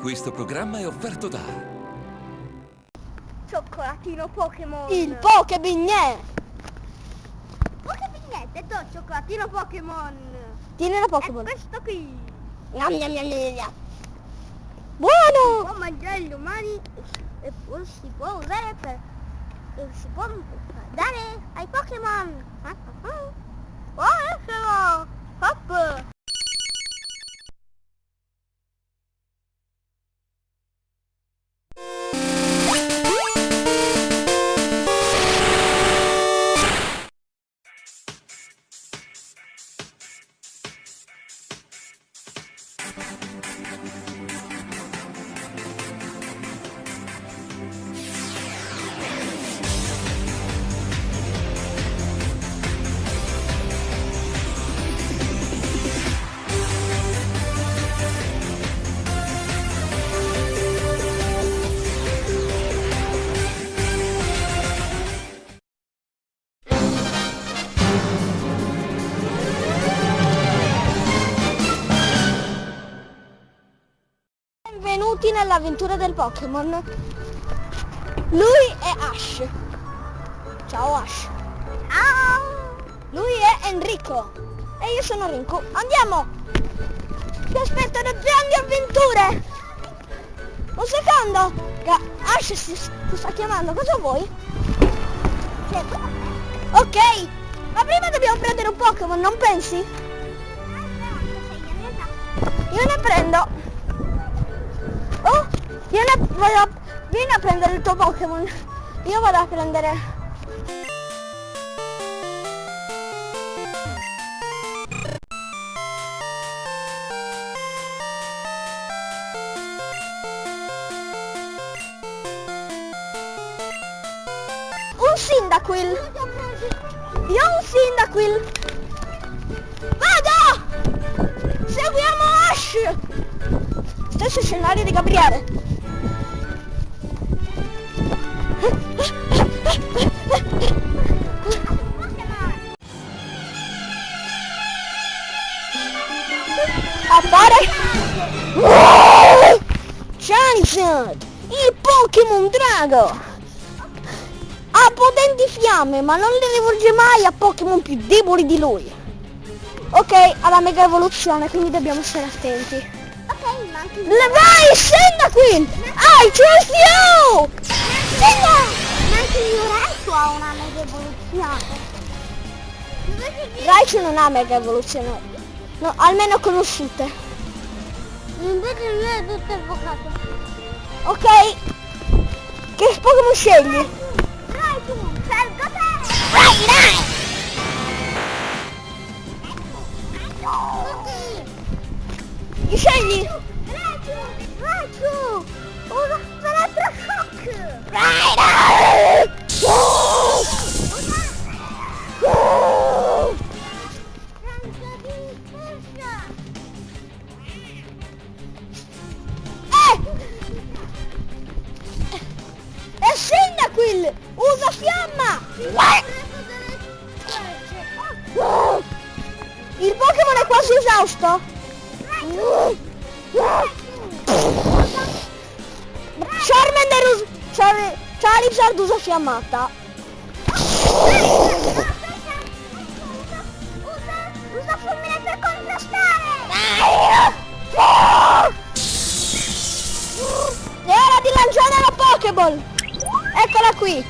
Questo programma è offerto da Cioccolatino Pokémon. Il Pokebignè! Pokebignette, to cioccolatino Pokémon. Tieni la È Pokéball. questo qui. Gnam, gnam, gnam, gnam, gnam. Buono! Può mangiare gli umani e poi si può usare per... e si può dare ai Pokémon. Benvenuti nell'avventura del Pokémon. Lui è Ash. Ciao Ash. Ciao! Lui è Enrico. E io sono Rinku. Andiamo! Ti aspettano grandi avventure! Un secondo! Ash si, ti sta chiamando, cosa vuoi? Ok! Ma prima dobbiamo prendere un Pokémon, non pensi? Io ne prendo. Vieni a- vieni a prendere il tuo Pokémon. Io vado a prendere... Un Cyndaquil. Io ho un Cyndaquil. Vado! Seguiamo Ash! Stesso scenario di Gabriele. Appare Charizard, il Pokémon Drago. Ha potenti fiamme, ma non le rivolge mai a Pokémon più deboli di lui. Ok, ha la mega evoluzione, quindi dobbiamo stare attenti. Ok, ma anche vai, scenda qui! I trust you! Scenda! Ma anche il mio Raichu ha una mega evoluzione. Raichu non ha mega evoluzione. No, almeno conosciute. Invece mio è tutto invocato. Ok. Che Pokémon scegli? Raichu, scelgo te! Vai, dai! Tutti! Chi scegli? Raichu! Raichu! Usa elettroshock! Char- Charizard usa fiammata. Usa, fulmine per contrastare! È ora di lanciare la Pokéball! Eccola qui!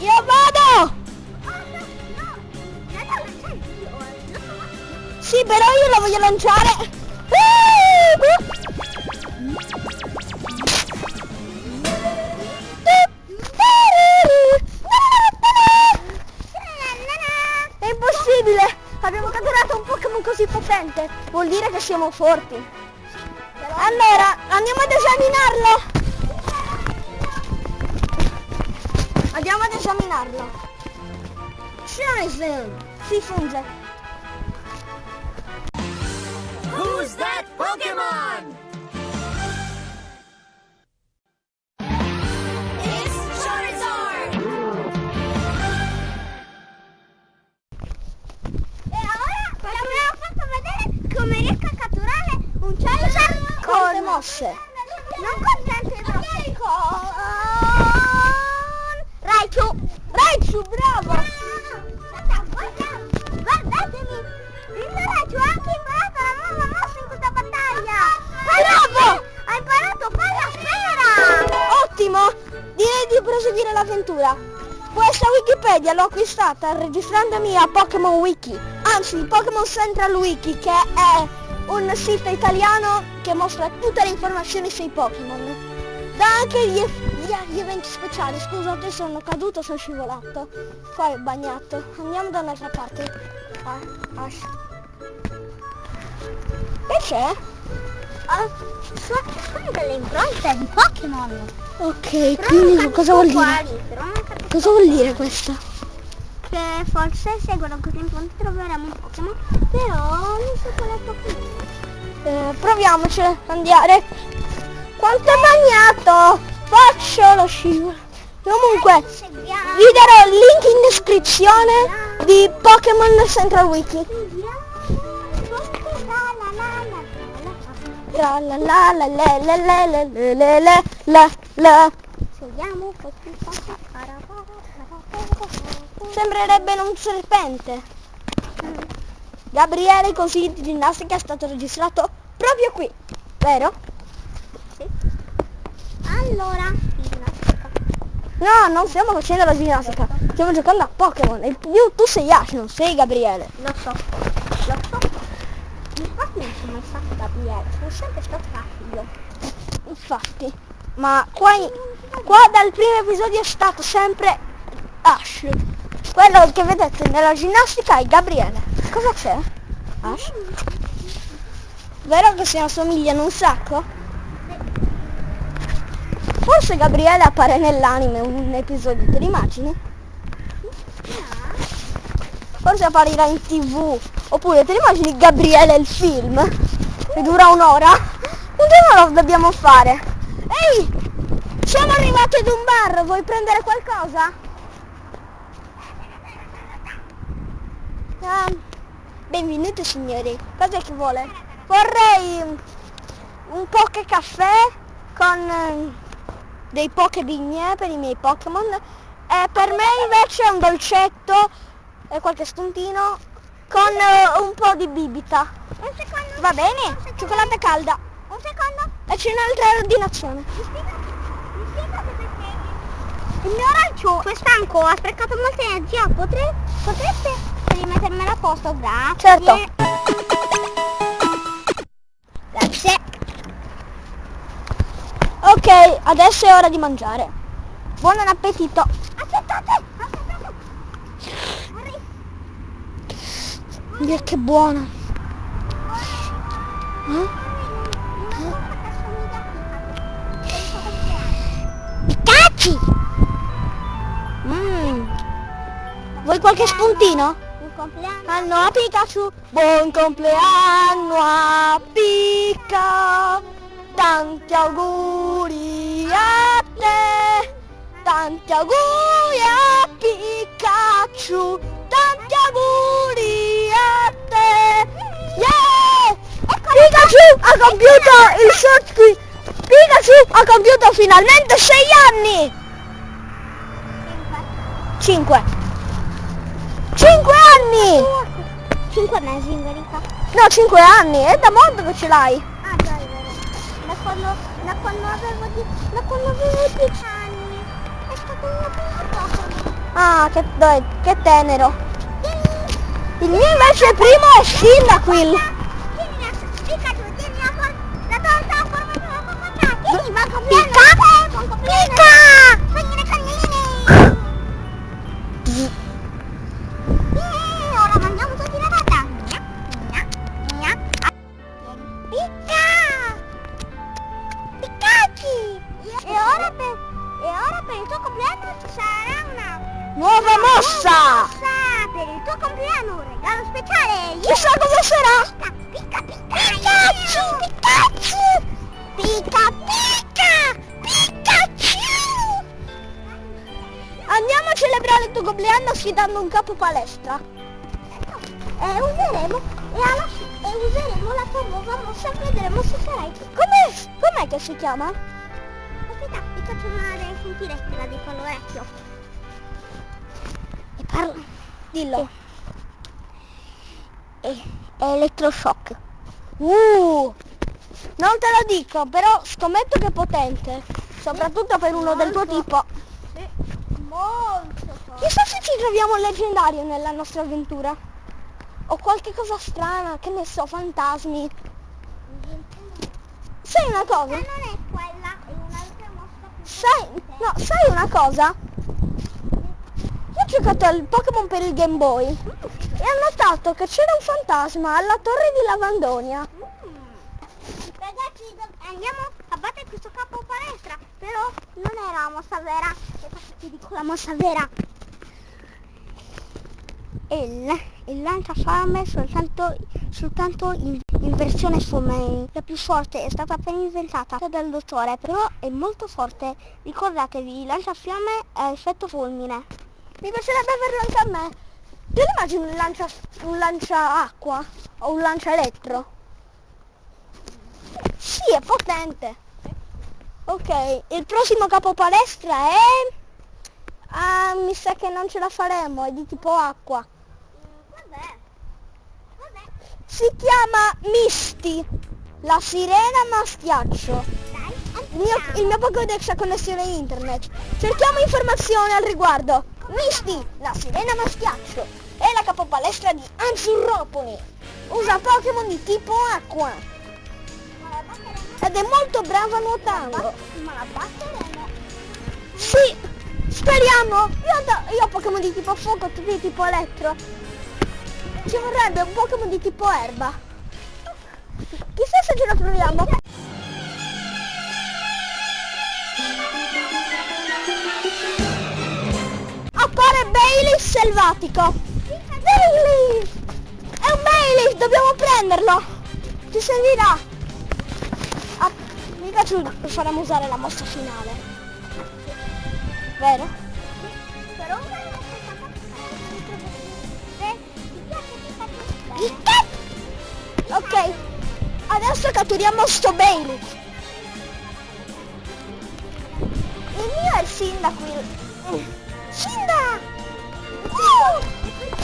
Io vado! Sì, però io la voglio lanciare! Vuol dire che siamo forti! Allora, andiamo ad esaminarlo! Andiamo ad esaminarlo! Charizard! Si funge! Who's that Pokémon? Mosse. Non consente troppo con... Raichu! Raichu, bravo! Guarda, guarda, guardatemi! Il Raichu ha anche imparato la nuova mossa in questa battaglia! Bravo! Ha imparato falla sfera! Ottimo! Direi di proseguire l'avventura. Questa Wikipedia l'ho acquistata registrandomi a Pokémon Wiki, anzi Pokémon Central Wiki, che è un sito italiano che mostra tutte le informazioni sui Pokémon. Dà anche gli, gli- gli eventi speciali. Scusate, sono caduto, sono scivolato. Qua è bagnato. Andiamo da un'altra parte. Ah. Che c'è? Ah, sono delle impronte di Pokémon! Ok, quindi cosa vuol dire? Cosa vuol dire questo? Che forse seguono queste impronte troveremo un Pokémon, però non so qual è il Pokémon. Eh, proviamoci ad andare. Quanto è bagnato! Faccio lo scivolo. Comunque, Seguiamo. vi darò il link in descrizione di Pokémon Central Wiki. La la la la la la la la la la la la Seguiamo così Sembrerebbe un serpente. Gabriele così di ginnastica è stato registrato proprio qui, vero? Allora, ginnastica. No, non stiamo facendo la ginnastica, stiamo giocando a Pokémon e più tu sei Ash, non sei Gabriele. Lo so, lo so. Infatti non sono mai stato Gabriele, sono sempre stato io. Infatti, ma qua, qua dal primo episodio è stato sempre Ash. Quello che vedete nella ginnastica è Gabriele. Cosa c'è? Ash? Vero che si assomigliano un sacco? Forse Gabriele appare nell'anime un episodio, te l'immagini? Forse apparirà in tv. Oppure te l'immagini Gabriele il film? Che dura un'ora? Un giorno lo dobbiamo fare. Ehi! Siamo arrivati ad un bar, vuoi prendere qualcosa? Ah, benvenuti signori. Cos'è che vuole? Vorrei un poche caffè con eh, dei poche bigne per i miei Pokémon. E per me invece un dolcetto e qualche spuntino con eh, un po' di bibita. Un secondo. Va bene? un secondo. Cioccolata calda. Un secondo. E c'è un'altra ordinazione. Mi spiega, mi spiega perché il mio Raichu è stanco, ha sprecato molta energia, potre, potreste rimettermela a posto, grazie. Certo. Grazie. Ok, adesso è ora di mangiare. Buon appetito. Aspettate, aspettate. Che buona. Eh? Pikachu. Vuoi qualche spuntino? Un compleanno. Anno a Pikachu, buon compleanno a Pika, tanti auguri a te, tanti auguri a Pikachu, tanti auguri a te. Yeah! Pikachu ha compiuto il qui- Pikachu ha compiuto finalmente 6 anni! 5 5 anni! 5 mesi in verità. No, 5 anni, è da molto che ce l'hai. Ah già, è vero. Da quando, da quando avevo di, da quando avevo 10 anni. È stato il mio primo Pokémon. Ah, che, dai, che tenero. Il mio invece primo è Cyndaquil. Nuova mossa! mossa per il tuo compleanno, un regalo speciale. Chissà cosa sarà. Picca, picca, Pikachu! Pikachu! Picca, picca! Pikachu! Andiamo a celebrare il tuo compleanno sfidando un capo palestra. E useremo e alla, e useremo la tua nuova mossa, vedremo se sarai tu. Come, com'è che si chiama? Aspetta, ti faccio una sentire te la dico all'orecchio. Parla. Dillo. E, è elettroshock. Uh, non te lo dico, però scommetto che è potente. Soprattutto per uno del tuo Molto. tipo. Molto forte. Chissà se ci troviamo un leggendario nella nostra avventura. O qualche cosa strana, che ne so, fantasmi. Sai una Ma cosa? non è quella, è un'altra mossa più Sai, no, sai una cosa? Giocato al Pokémon per il Game Boy e ho notato che c'era un fantasma alla torre di Lavandonia. Ragazzi, andiamo a battere questo capo palestra, però non era la mossa vera. Ti dico la mossa vera. Il, il lanciafiamme soltanto, soltanto in, in versione Summary. La più forte è stata appena inventata dal dottore, però è molto forte. Ricordatevi, il lanciafiamme è effetto fulmine. Mi piacerebbe averlo anche a me. Te lo immagini un lancia, un lancia acqua o un lancia elettro? Sì, è potente. Ok, il prossimo capo palestra è... Ah, mi sa che non ce la faremo, è di tipo acqua. Vabbè, vabbè, Si chiama Misty, la sirena mastiaccio. dai, Il mio, il mio Pokédex ha connessione internet. Cerchiamo informazioni al riguardo. Misty, la sirena mastiaccio, è la capopalestra di Anzurropoli. Usa Pokémon di tipo acqua la ed è molto brava nuotando. ma la batteremo. Sì, speriamo. Io, do- io ho Pokémon di tipo fuoco, tu di tipo elettro. Ci vorrebbe un Pokémon di tipo erba. Chissà se ce lo troviamo. Selvatico. Bailey! È un Bailey, dobbiamo prenderlo. Ci servirà. Ah, mi piace faremo usare la mossa finale. Vero? Per ora non sei stata Se ti piace ti faccio Il bene. cap! Ok, adesso catturiamo sto Bailey. Il mio è il Cyndaquil. Cinda! Uh!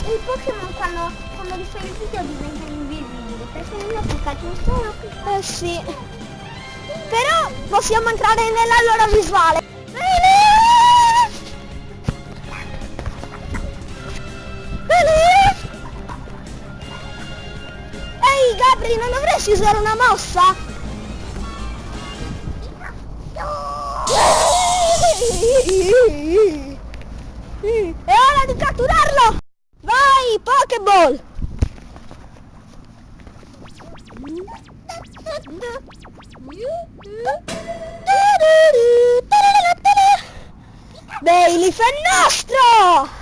I Pokémon quando, quando li fai il video diventano invisibili, perché il mio Pikachu sono piccolo. Eh sì. Però possiamo entrare nella loro visuale. Ehi Gabri, non dovresti usare una mossa? È ora di catturarlo! Vai, Pokéball! Bailey fa nostro!